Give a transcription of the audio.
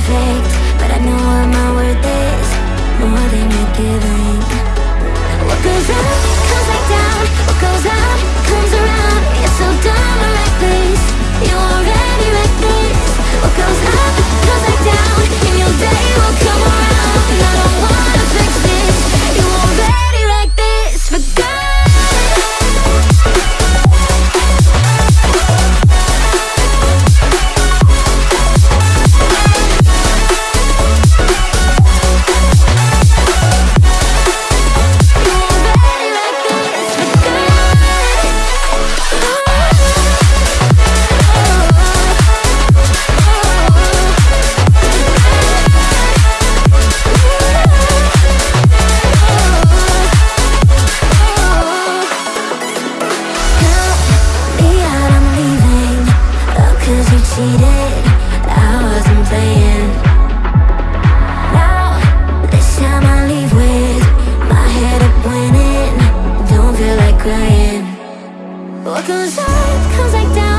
perfect But I know what my worth is. More than you're giving I What goes up comes like down.